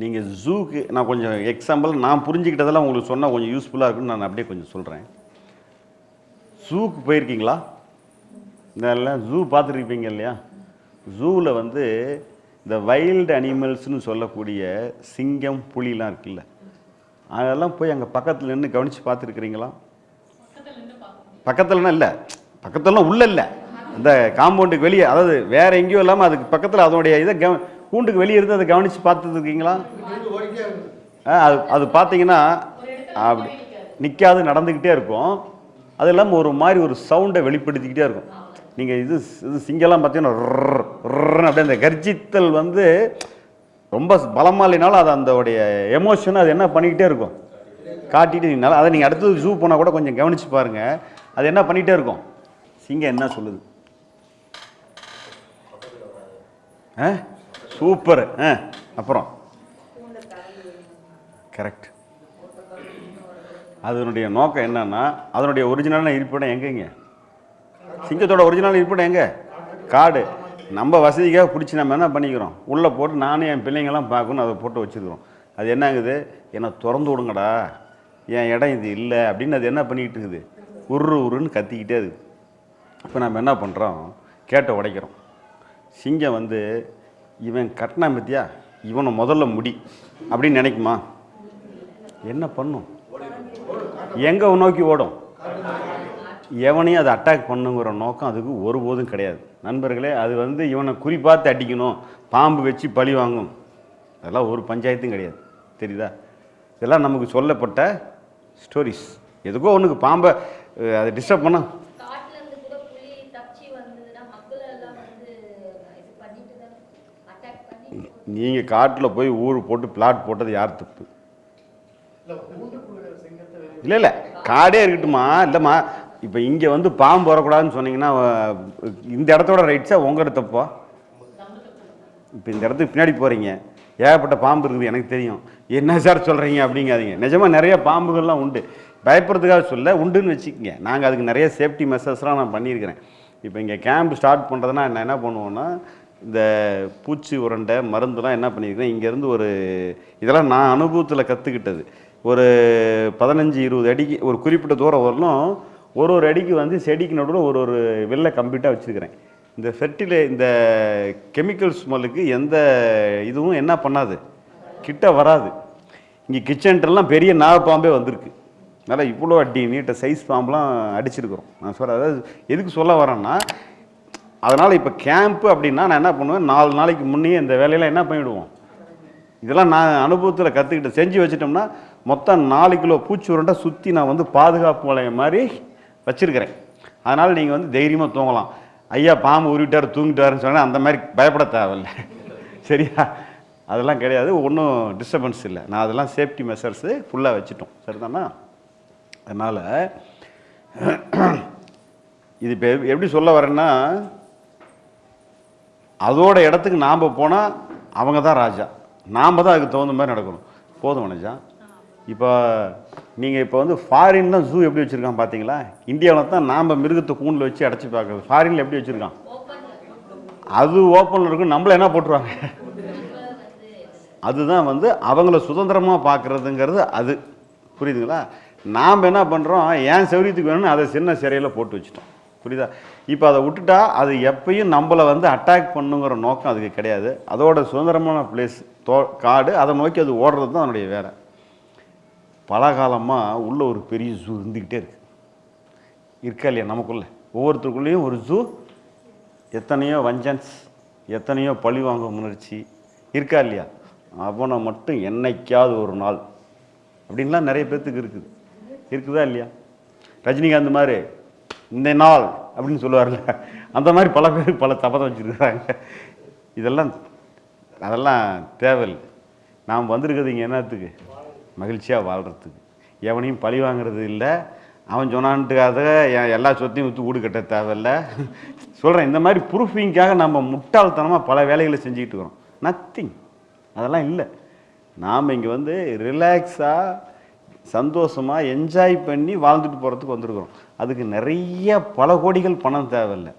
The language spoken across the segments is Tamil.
நீங்கள் ஜூக்கு நான் கொஞ்சம் எக்ஸாம்பிள் நான் புரிஞ்சுக்கிட்டதெல்லாம் உங்களுக்கு சொன்னால் கொஞ்சம் யூஸ்ஃபுல்லாக இருக்குன்னு நான் அப்படியே கொஞ்சம் சொல்கிறேன் ஜூக்கு போயிருக்கீங்களா? இதெல்லாம் ஜூ பார்த்துருப்பீங்க இல்லையா? ஜூவில் வந்து இந்த வைல்டு அனிமல்ஸ்னு சொல்லக்கூடிய சிங்கம் புலிலாம் இருக்குல்ல. அதெல்லாம் போய் அங்கே பக்கத்தில் நின்று கவனித்து பார்த்துருக்குறீங்களா? பக்கத்துலனா இல்லை. பக்கத்துலலாம் உள்ள இல்லை. இந்த காம்பவுண்டுக்கு வெளியே அதாவது வேறு எங்கேயும் இல்லாமல் அதுக்கு பக்கத்தில் அதனுடைய இதை கவ கூண்டுக்கு வெளியே இருந்து அதை கவனித்து பார்த்துருக்கீங்களா ஆ, அது அது பார்த்தீங்கன்னா அப்படி நிற்காது நடந்துக்கிட்டே இருக்கும். அது இல்லாமல் ஒரு மாதிரி ஒரு சவுண்டை வெளிப்படுத்திக்கிட்டே இருக்கும். நீங்கள் இது இது சிங்கெல்லாம் பார்த்தீங்கன்னா அப்படியே அந்த கர்ஜித்தல் வந்து ரொம்ப பலமாக இல்லைனாலும் அது அதோடைய எமோஷனை அது என்ன பண்ணிக்கிட்டே இருக்கும். காட்டிட்டு நீங்கள் அதை நீங்கள் அடுத்தது ஜூ போனால் கூட கொஞ்சம் கவனித்து பாருங்கள் அது என்ன பண்ணிகிட்டே இருக்கும்? சிங்கம் என்ன சொல்லுது? ஆ? சூப்பர். ஆ அப்புறம். கரெக்ட் அதனுடைய நோக்கம் என்னன்னா அதனுடைய ஒரிஜினலான இருப்பிடம் எங்கேங்க சிங்கத்தோட ஒரிஜினல் இருப்பிடம் எங்க? காடு. நம்ம வசதிக்காக பிடிச்சி நம்ம என்ன பண்ணிக்கிறோம்? உள்ளே போட்டு நானும் என் பிள்ளைங்கெல்லாம் பார்க்கணும் அதை போட்டு வச்சுக்கிறோம் அது என்ன ஆகுது என்னை திறந்து விடுங்கடா. என் இடம் இது இல்லை அப்படின்னு அது என்ன பண்ணிக்கிட்டு இருக்குது? உரு உருன்னு கத்திக்கிட்டே இருக்குது. இப்போ நம்ம என்ன பண்ணுறோம் கேட்டை உடைக்கிறோம். சிங்கம் வந்து இவன் கட்டினா பத்தியா? இவனை முதல்ல முடி. அப்படின்னு நினைக்குமா? என்ன பண்ணும்? எங்கே நோக்கி ஓடும்? எவனையும் அதை அட்டாக் பண்ணுங்கிற நோக்கம் அதுக்கு ஒருபோதும் கிடையாது. நண்பர்களே அது வந்து இவனை குறிப்பாத்து அடிக்கணும் பாம்பு வச்சு பழி வாங்கும். அதெல்லாம் ஒரு பஞ்சாயத்தும் கிடையாது. தெரியுதா? இதெல்லாம் நமக்கு சொல்லப்பட்ட ஸ்டோரிஸ் எதுக்கோ ஒன்றுக்கு பாம்பை அதை டிஸ்டர்ப் பண்ண காட்டுல இருந்து கூட புலி தப்பிச்சு வந்ததுன்னா மக்கள் எல்லாம் வந்து இது பண்ணிட்டு தான் அட்டாக் பண்ணி நீங்கள் காட்டில் போய் ஊர் போட்டு பிளாட் போட்டது யார் தப்பு? இல்லை இல்லை. காடே இருக்கட்டுமா இல்லைம்மா. இப்போ இங்கே வந்து பாம்பு வரக்கூடாதுன்னு சொன்னீங்கன்னா இந்த இடத்தோட ரைட்ஸாக உங்களோட தப்பா? இப்போ இந்த இடத்துக்கு பின்னாடி போகிறீங்க ஏகப்பட்ட பாம்பு இருக்குது எனக்கு தெரியும். என்ன சார் சொல்கிறீங்க அப்படிங்காதீங்க. நிஜமாக நிறைய பாம்புகள்லாம் உண்டு. பயப்படுறதுக்காக சொல்ல உண்டுன்னு வச்சுக்கோங்க. நாங்கள் அதுக்கு நிறைய சேஃப்டி மெஷர்ஸ்லாம் நான் பண்ணியிருக்கிறேன். இப்போ இங்கே கேம்ப் ஸ்டார்ட் பண்ணுறதுனா நான் என்ன பண்ணுவோன்னா இந்த பூச்சி உருண்டை மருந்துலாம் என்ன பண்ணியிருக்கிறேன் இங்கேருந்து ஒரு இதெல்லாம் நான் அனுபவத்தில் கற்றுக்கிட்டது ஒரு பதினஞ்சு இருபது அடிக்கு ஒரு குறிப்பிட்ட தூரம் வரலும் ஒரு ஒரு அடிக்கு வந்து செடிக்கு நடுவில் ஒரு ஒரு வெள்ளை கம்ப்ளீட்டாக வச்சுருக்கிறேன். இந்த ஃபெர்டிலை இந்த கெமிக்கல் ஸ்மெல்லுக்கு எந்த இதுவும் என்ன பண்ணாது. கிட்ட வராது. இங்கே கிச்சன்ட்டெல்லாம் பெரிய நாகப்பாம்பே வந்திருக்கு. அதனால் இவ்வளோ அடி நீட்ட சைஸ் பாம்பெலாம் அடிச்சிருக்கிறோம். நான் சொல்கிறேன் அதாவது எதுக்கு சொல்ல வரேன்னா அதனால் இப்போ கேம்ப்பு அப்படின்னா நான் என்ன பண்ணுவேன்? நாலு நாளைக்கு முன்னே இந்த வேலையெல்லாம் என்ன பண்ணிவிடுவோம் இதெல்லாம் நான் அனுபவத்தில் கற்றுக்கிட்டு செஞ்சு வச்சிட்டோம்னா மொத்தம் நாலு கிலோ பூச்சி உருண்டை சுற்றி நான் வந்து பாதுகாப்பு வளையம் மாதிரி வச்சுருக்கிறேன். அதனால் நீங்கள் வந்து தைரியமாக தூங்கலாம். ஐயா பாம்பு உருவிட்டார் தூங்கிட்டாருன்னு சொன்னால் அந்த மாதிரி பயப்பட தேவையில்லை. சரியா? அதெல்லாம் கிடையாது. ஒன்றும் டிஸ்டர்பன்ஸ் இல்லை. நான் அதெல்லாம் சேஃப்டி மெஷர்ஸு ஃபுல்லாக வச்சுட்டோம். சரிதானா? அதனால் இது இப்போ எப்படி சொல்ல வரேன்னா அதோட இடத்துக்கு நாம் போனால் அவங்க தான் ராஜா. நாம் தான் அதுக்கு தகுந்த மாதிரி நடக்கணும். போதும் வனஜா இப்போ நீங்கள் இப்போ வந்து ஃபாரின் தான் ஜூ எப்படி வச்சுருக்கான் பார்த்தீங்களா இந்தியாவில் தான் நாம் மிருகத்தை கூண்டில் வச்சு அடைச்சி பார்க்குறது. ஃபாரினில் எப்படி வச்சுருக்கான்? அது ஓப்பனில் இருக்கும். நம்மள என்ன போட்டுருவாங்க? அதுதான் வந்து அவங்கள சுதந்திரமாக பார்க்குறதுங்கிறது அது. புரியுதுங்களா? நாம் என்ன பண்ணுறோம் ஏன் செவரியத்துக்கு வேணும்னு அதை சின்ன சிறையில் போட்டு வச்சுட்டோம். புரியுதா? இப்போ அதை விட்டுட்டா அது எப்பயும் நம்மளை வந்து அட்டாக் பண்ணுங்கிற நோக்கம் அதுக்கு கிடையாது. அதோட சுதந்திரமான பிளேஸ் தோ காடு அதை நோக்கி அது ஓடுறது தான் அதனுடைய வேலை. பல காலமாக உள்ள ஒரு பெரிய ஜூ இருந்துக்கிட்டே இருக்கு. இருக்கா இல்லையா நமக்குள்ளே? ஒவ்வொருத்தருக்குள்ளேயும் ஒரு ஜூ எத்தனையோ வஞ்சன்ஸ் எத்தனையோ பழி வாங்கும் உணர்ச்சி. இருக்கா இல்லையா? அவனை மட்டும் என்னைக்காவது ஒரு நாள். அப்படின்லாம் நிறைய பேர்த்துக்கு இருக்குது. இருக்குதா இல்லையா? ரஜினிகாந்த் மாதிரி இந்த நாள் அப்படின்னு சொல்லுவார்ல. அந்த மாதிரி பல பேர் பல தபத்தை வச்சுருக்காங்க இதெல்லாம் அதெல்லாம் தேவையில்லை. நாம் வந்திருக்கிறது இங்கே என்னத்துக்கு? மகிழ்ச்சியாக வாழ்கிறதுக்கு எவனையும் பழி வாங்குறது இல்லை. அவன் சொன்னான்ட்டுக்காக என் எல்லா சொத்தையும் விற்று வீடு கட்ட தேவையில்ல. சொல்கிறேன் இந்த மாதிரி ப்ரூஃபிங்காக நம்ம முட்டாள்தனமாக பல வேலைகளை செஞ்சுக்கிட்டு இருக்கிறோம். நத்திங் அதெல்லாம் இல்லை. நாம் இங்கே வந்து ரிலாக்ஸாக சந்தோஷமாக என்ஜாய் பண்ணி வாழ்ந்துட்டு போகிறதுக்கு வந்திருக்கிறோம். அதுக்கு நிறைய பல கோடிகள் பணம் தேவையில்லை.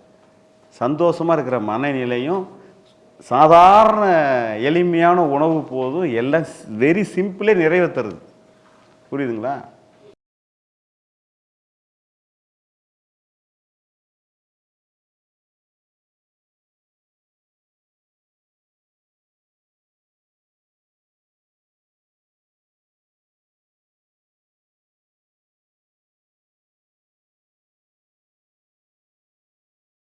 சந்தோஷமாக இருக்கிற மனநிலையும் சாதாரண எளிமையான உணவு போதும் எல்லாம் வெரி சிம்பிளே நிறைவேற்றுறது புரியுதுங்களா?